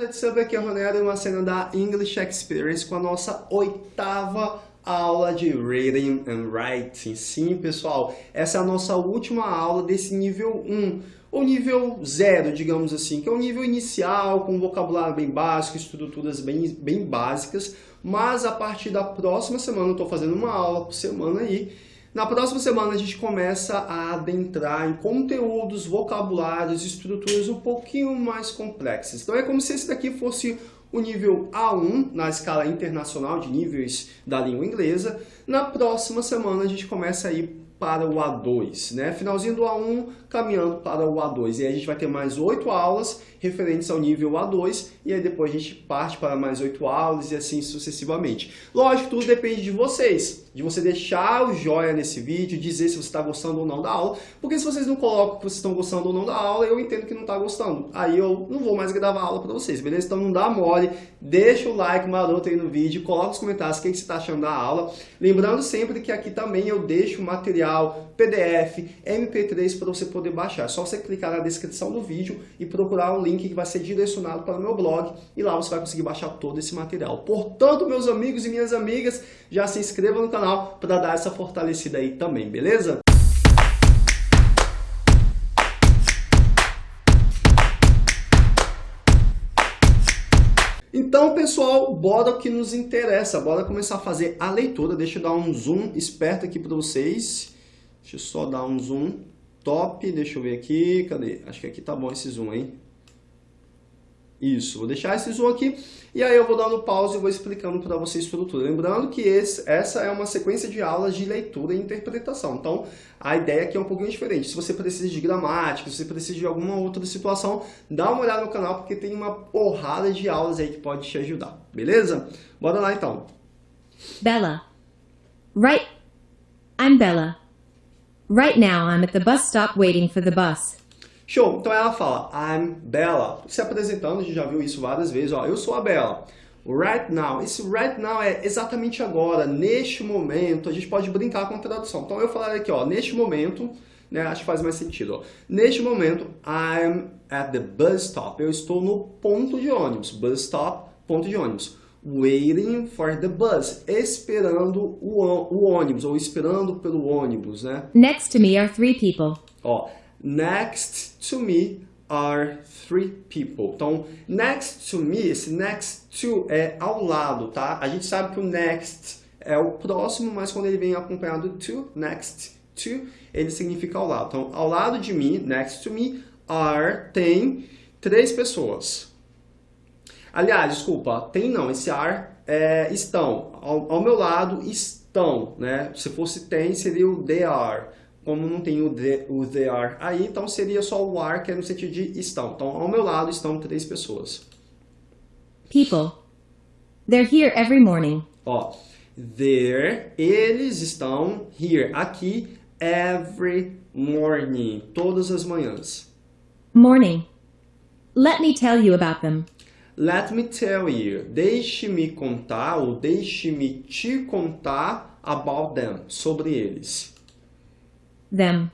what's up? Aqui é o Ronero, uma cena da English Experience com a nossa oitava aula de Reading and Writing. Sim, pessoal, essa é a nossa última aula desse nível 1, ou nível 0, digamos assim, que é um nível inicial, com vocabulário bem básico, estruturas bem, bem básicas, mas a partir da próxima semana, eu estou fazendo uma aula por semana aí, na próxima semana a gente começa a adentrar em conteúdos, vocabulários, estruturas um pouquinho mais complexas. Então é como se esse daqui fosse o nível A1 na escala internacional de níveis da língua inglesa. Na próxima semana a gente começa a ir para o A2, né? Finalzinho do A1, caminhando para o A2. E aí a gente vai ter mais oito aulas referentes ao nível A2, e aí depois a gente parte para mais oito aulas e assim sucessivamente. Lógico, tudo depende de vocês, de você deixar o joia nesse vídeo, dizer se você está gostando ou não da aula, porque se vocês não colocam que vocês estão gostando ou não da aula, eu entendo que não está gostando. Aí eu não vou mais gravar aula para vocês, beleza? Então não dá mole, deixa o like maroto aí no vídeo, coloca nos comentários o que você está achando da aula. Lembrando sempre que aqui também eu deixo material, PDF, MP3 para você poder baixar. É só você clicar na descrição do vídeo e procurar link link que vai ser direcionado para o meu blog e lá você vai conseguir baixar todo esse material. Portanto, meus amigos e minhas amigas, já se inscreva no canal para dar essa fortalecida aí também, beleza? Então, pessoal, bora o que nos interessa. Bora começar a fazer a leitura. Deixa eu dar um zoom esperto aqui para vocês. Deixa eu só dar um zoom top. Deixa eu ver aqui. Cadê? Acho que aqui tá bom esse zoom, hein? Isso, vou deixar esse zoom aqui e aí eu vou dando pause e vou explicando para você a estrutura. Lembrando que esse, essa é uma sequência de aulas de leitura e interpretação. Então, a ideia aqui é um pouquinho diferente. Se você precisa de gramática, se você precisa de alguma outra situação, dá uma olhada no canal porque tem uma porrada de aulas aí que pode te ajudar. Beleza? Bora lá então. Bella. Right. I'm Bella. Right now I'm at the bus stop waiting for the bus. Show! Então ela fala, I'm Bella. Se apresentando, a gente já viu isso várias vezes. Ó, eu sou a Bella. Right now. Esse right now é exatamente agora, neste momento. A gente pode brincar com a tradução. Então eu falar aqui, ó, neste momento, né, acho que faz mais sentido. Ó. Neste momento, I'm at the bus stop. Eu estou no ponto de ônibus. Bus stop, ponto de ônibus. Waiting for the bus. Esperando o, o ônibus, ou esperando pelo ônibus, né? Next to me are three people. Ó, Next to me are three people. Então, next to me, esse next to é ao lado, tá? A gente sabe que o next é o próximo, mas quando ele vem acompanhado to, next to, ele significa ao lado. Então, ao lado de mim, next to me, are, tem três pessoas. Aliás, desculpa, tem não, esse are é estão. Ao, ao meu lado estão, né? Se fosse tem, seria o they are como não tem o, the, o they are aí, então seria só o are, que é no sentido de estão. Então, ao meu lado estão três pessoas. People. They're here every morning. Ó, there, eles estão here, aqui, every morning, todas as manhãs. Morning. Let me tell you about them. Let me tell you. Deixe-me contar, ou deixe-me te contar about them, sobre eles them.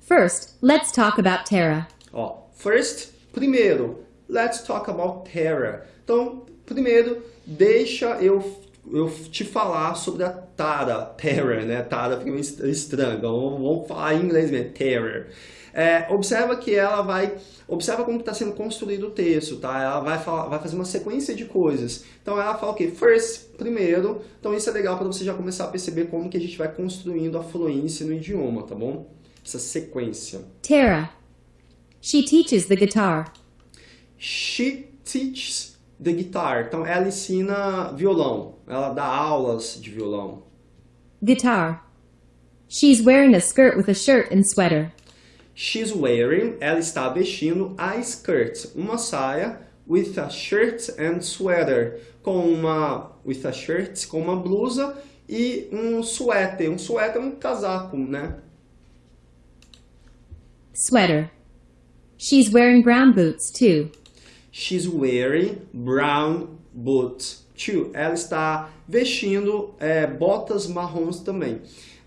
First, let's talk about Tara. Ó, first, primeiro, let's talk about Tara. Então, primeiro, deixa eu, eu te falar sobre a Tara, Tara, né? Tara fica meio estranho, então vamos falar em inglês mesmo, Tara. É, observa que ela vai, observa como está sendo construído o texto, tá? Ela vai, falar, vai fazer uma sequência de coisas. Então ela fala o quê? First, primeiro. Então isso é legal para você já começar a perceber como que a gente vai construindo a fluência no idioma, tá bom? Essa sequência. Tara. She teaches the guitar. She teaches the guitar. Então ela ensina violão. Ela dá aulas de violão. Guitar. She's wearing a skirt with a shirt and sweater. She's wearing, ela está vestindo a skirt, uma saia with a shirt and sweater, com uma with a shirt, com uma blusa e um suéter. Um suéter é um casaco, né? Sweater. She's wearing brown boots too. She's wearing brown boots too. Ela está vestindo é, botas marrons também.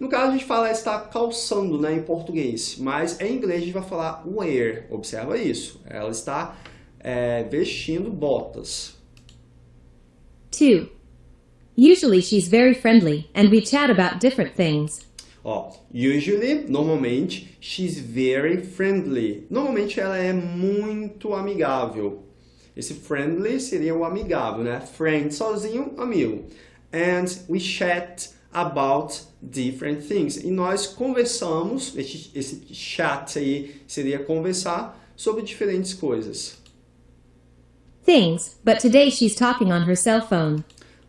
No caso, a gente fala está calçando né, em português, mas em inglês a gente vai falar wear. Observa isso. Ela está é, vestindo botas. 2. Usually she's very friendly and we chat about different things. Ó, usually, normalmente, she's very friendly. Normalmente ela é muito amigável. Esse friendly seria o amigável, né? Friend sozinho, amigo. And we chat about different things. E nós conversamos, esse, esse chat aí seria conversar sobre diferentes coisas. Things, but today she's talking on her cell phone.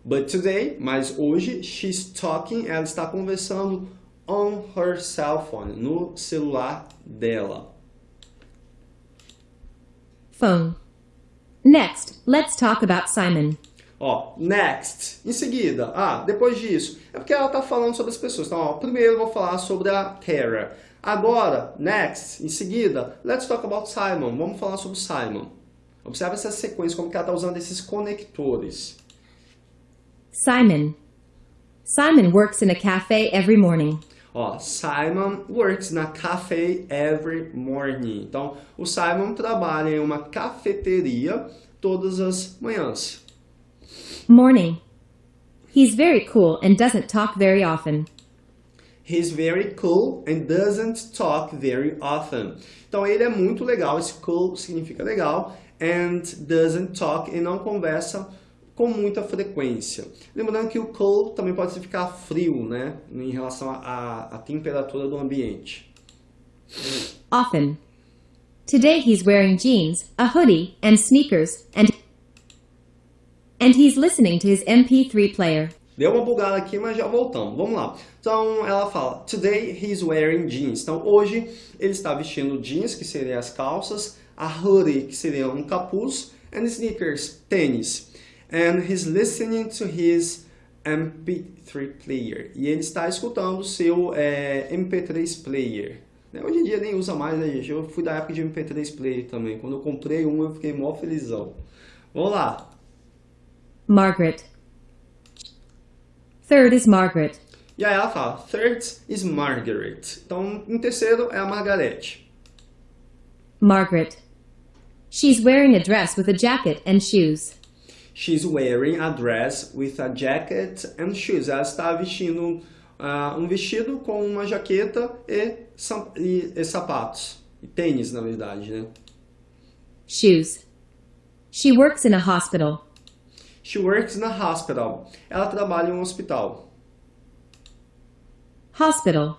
But today, mas hoje, she's talking, ela está conversando on her cell phone, no celular dela. Phone. Next, let's talk about Simon. Ó, next. Em seguida, ah, depois disso. É porque ela está falando sobre as pessoas. Então, ó, primeiro eu vou falar sobre a Tara. Agora, next, em seguida, let's talk about Simon. Vamos falar sobre Simon. Observe essa sequência, como que ela está usando esses conectores. Simon. Simon works in a cafe every morning. Ó, Simon works na cafe every morning. Então, o Simon trabalha em uma cafeteria todas as manhãs. Morning. He's very cool and doesn't talk very often. He's very cool and doesn't talk very often. Então, ele é muito legal. Esse cool significa legal. And doesn't talk e não conversa com muita frequência. Lembrando que o cold também pode significar frio, né? Em relação à temperatura do ambiente. Often. Today he's wearing jeans, a hoodie, and sneakers, and and he's listening to his MP3 player. Deu uma bugada aqui, mas já voltamos. Vamos lá. Então, ela fala, Today he's wearing jeans. Então, hoje ele está vestindo jeans, que seriam as calças, a hoodie, que seria um capuz, and sneakers, tênis. And he's listening to his MP3 player. E ele está escutando o seu é, MP3 player. Hoje em dia nem usa mais, né, gente? Eu fui da época de MP3 player também. Quando eu comprei um, eu fiquei mó felizão. Vamos lá. Margaret. Third is Margaret. E aí ela fala, third is Margaret. Então, em terceiro é a Margarete. Margaret. She's wearing a dress with a jacket and shoes. She's wearing a dress with a jacket and shoes. Ela está vestindo uh, um vestido com uma jaqueta e, e, e sapatos. E tênis, na verdade, né? Shoes. She works in a hospital. She works in a hospital. Ela trabalha em um hospital. Hospital.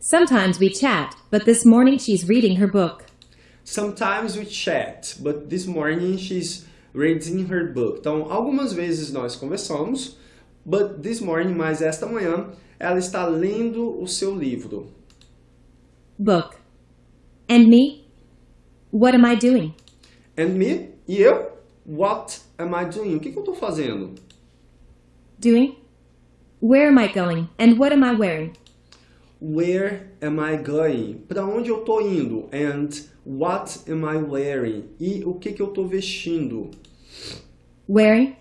Sometimes we chat, but this morning she's reading her book. Sometimes we chat, but this morning she's reading her book. Então, algumas vezes nós conversamos, but this morning, mas esta manhã, ela está lendo o seu livro. Book. And me? What am I doing? And me? E eu? What am I doing? O que, que eu estou fazendo? Doing? Where am I going? And what am I wearing? Where am I going? Para onde eu estou indo? And what am I wearing? E o que, que eu estou vestindo? Wearing?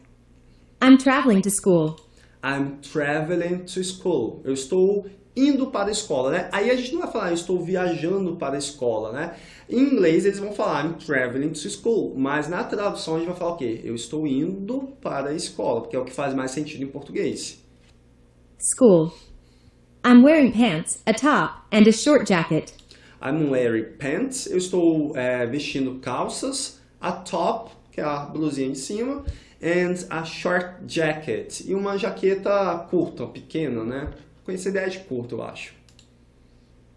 I'm traveling to school. I'm traveling to school. Eu estou indo para a escola, né? Aí a gente não vai falar, eu estou viajando para a escola, né? Em inglês eles vão falar, I'm traveling to school. Mas na tradução a gente vai falar o quê? Eu estou indo para a escola, porque é o que faz mais sentido em português. School. I'm wearing pants, a top, and a short jacket. I'm wearing pants. Eu estou é, vestindo calças, a top, que é a blusinha de cima, and a short jacket. E uma jaqueta curta, pequena, né? Com essa ideia de curto, eu acho.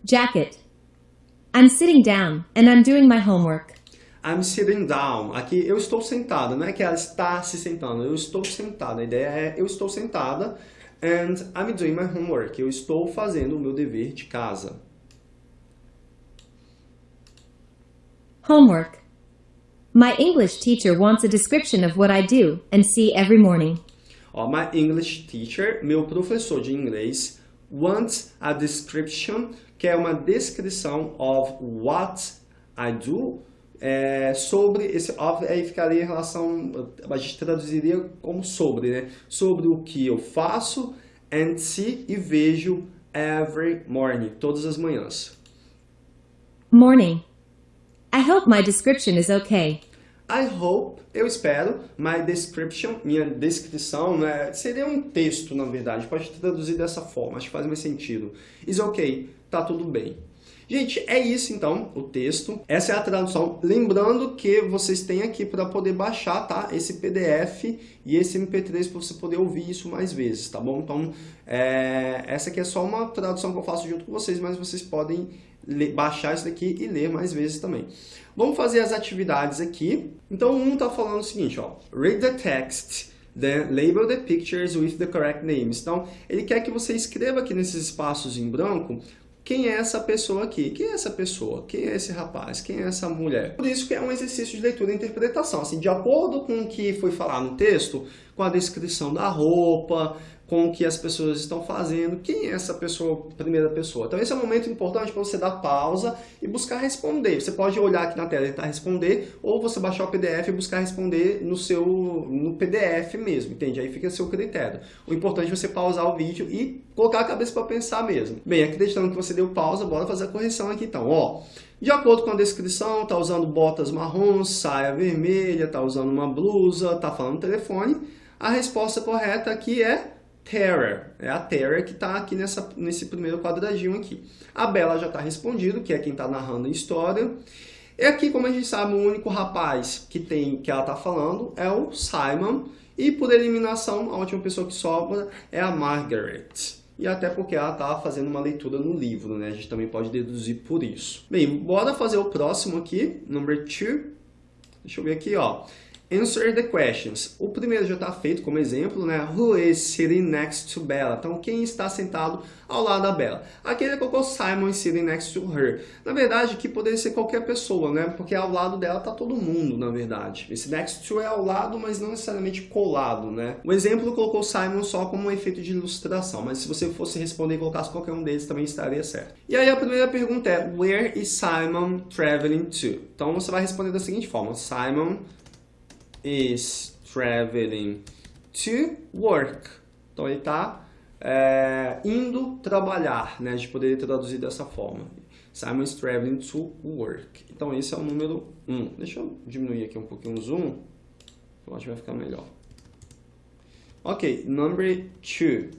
Jacket. I'm sitting down, and I'm doing my homework. I'm sitting down. Aqui eu estou sentada, não é que ela está se sentando, eu estou sentada. A ideia é eu estou sentada and I'm doing my homework. Eu estou fazendo o meu dever de casa. Homework. My English teacher wants a description of what I do and see every morning. My English teacher, meu professor de inglês, wants a description, que é uma descrição of what I do, é, sobre esse of aí ficaria em relação, a gente traduziria como sobre, né? Sobre o que eu faço and see e vejo every morning, todas as manhãs. Morning. I hope my description is okay. I hope, eu espero, my description, minha descrição, né, seria um texto, na verdade, pode traduzir dessa forma, acho que faz mais sentido. Is okay, tá tudo bem. Gente, é isso então, o texto. Essa é a tradução. Lembrando que vocês têm aqui para poder baixar, tá? Esse PDF e esse MP3 para você poder ouvir isso mais vezes, tá bom? Então, é... essa aqui é só uma tradução que eu faço junto com vocês, mas vocês podem baixar isso daqui e ler mais vezes também. Vamos fazer as atividades aqui. Então, um está falando o seguinte, ó. Read the text, then label the pictures with the correct names. Então, ele quer que você escreva aqui nesses espaços em branco quem é essa pessoa aqui? Quem é essa pessoa? Quem é esse rapaz? Quem é essa mulher? Por isso que é um exercício de leitura e interpretação. Assim, de acordo com o que foi falado no texto, com a descrição da roupa, com o que as pessoas estão fazendo, quem é essa pessoa, primeira pessoa. Então esse é um momento importante para você dar pausa e buscar responder. Você pode olhar aqui na tela e tentar responder, ou você baixar o PDF e buscar responder no seu no PDF mesmo, entende? Aí fica a seu critério. O importante é você pausar o vídeo e colocar a cabeça para pensar mesmo. Bem, acreditando que você deu pausa, bora fazer a correção aqui então. Ó, de acordo com a descrição, tá usando botas marrons, saia vermelha, tá usando uma blusa, tá falando telefone. A resposta correta aqui é Terra, é a Terra que está aqui nessa, nesse primeiro quadradinho aqui. A Bela já está respondido, que é quem está narrando a história. E aqui, como a gente sabe, o único rapaz que tem que ela está falando é o Simon. E por eliminação, a última pessoa que sobra é a Margaret. E até porque ela está fazendo uma leitura no livro, né? A gente também pode deduzir por isso. Bem, bora fazer o próximo aqui, number two. Deixa eu ver aqui, ó. Answer the questions. O primeiro já está feito como exemplo, né? Who is sitting next to Bella? Então, quem está sentado ao lado da Bella? Aqui ele colocou Simon sitting next to her. Na verdade, aqui poderia ser qualquer pessoa, né? Porque ao lado dela está todo mundo, na verdade. Esse next to é ao lado, mas não necessariamente colado, né? O exemplo colocou Simon só como um efeito de ilustração, mas se você fosse responder e colocasse qualquer um deles, também estaria certo. E aí a primeira pergunta é, where is Simon traveling to? Então, você vai responder da seguinte forma, Simon is traveling to work. Então ele está é, indo trabalhar, né? A gente poderia traduzir dessa forma. Simon is traveling to work. Então esse é o número 1. Um. Deixa eu diminuir aqui um pouquinho o zoom. Eu acho que vai ficar melhor. Ok, number 2.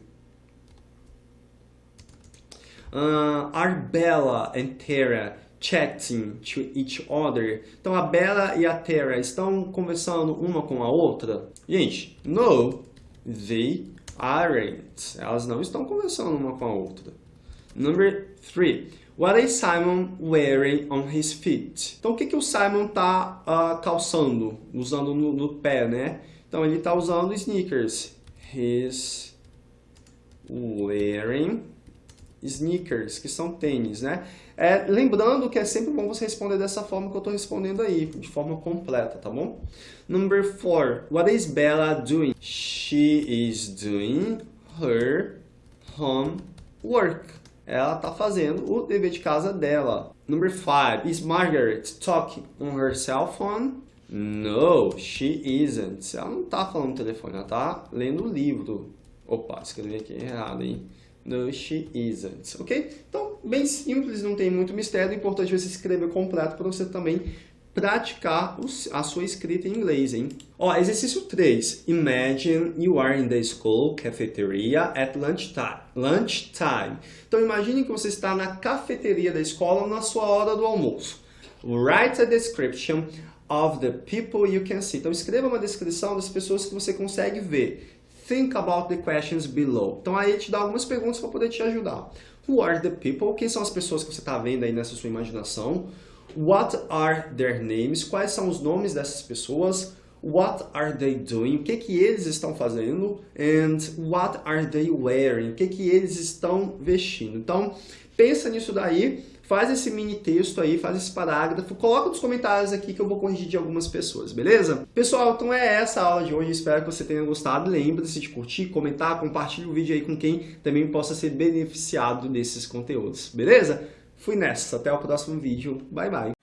Uh, Arbella and Tara chatting to each other. Então a Bella e a Tara estão conversando uma com a outra? Gente, no, they aren't. Elas não estão conversando uma com a outra. Number three. What is Simon wearing on his feet? Então o que, que o Simon está uh, calçando, usando no, no pé, né? Então ele está usando sneakers. He's wearing sneakers, que são tênis, né? É, lembrando que é sempre bom você responder dessa forma que eu estou respondendo aí, de forma completa, tá bom? Number four, what is Bella doing? She is doing her homework. Ela está fazendo o dever de casa dela. Number five, is Margaret talking on her cell phone? No, she isn't. Ela não está falando no telefone, ela está lendo o livro. Opa, escrevi aqui errado, hein? No, she isn't. Ok? Então, bem simples, não tem muito mistério. O importante é você escrever completo para você também praticar a sua escrita em inglês, hein? Ó, exercício 3. Imagine you are in the school cafeteria at lunchtime. lunchtime. Então, imagine que você está na cafeteria da escola na sua hora do almoço. Write a description of the people you can see. Então, escreva uma descrição das pessoas que você consegue ver. Think about the questions below. Então aí te dá algumas perguntas para poder te ajudar. Who are the people? Quem são as pessoas que você está vendo aí nessa sua imaginação? What are their names? Quais são os nomes dessas pessoas? What are they doing? O que, que eles estão fazendo? And what are they wearing? O que, que eles estão vestindo? Então, pensa nisso daí faz esse mini texto aí, faz esse parágrafo, coloca nos comentários aqui que eu vou corrigir de algumas pessoas, beleza? Pessoal, então é essa a aula de hoje, espero que você tenha gostado. Lembre-se de curtir, comentar, compartilhe o vídeo aí com quem também possa ser beneficiado desses conteúdos, beleza? Fui nessa, até o próximo vídeo, bye bye!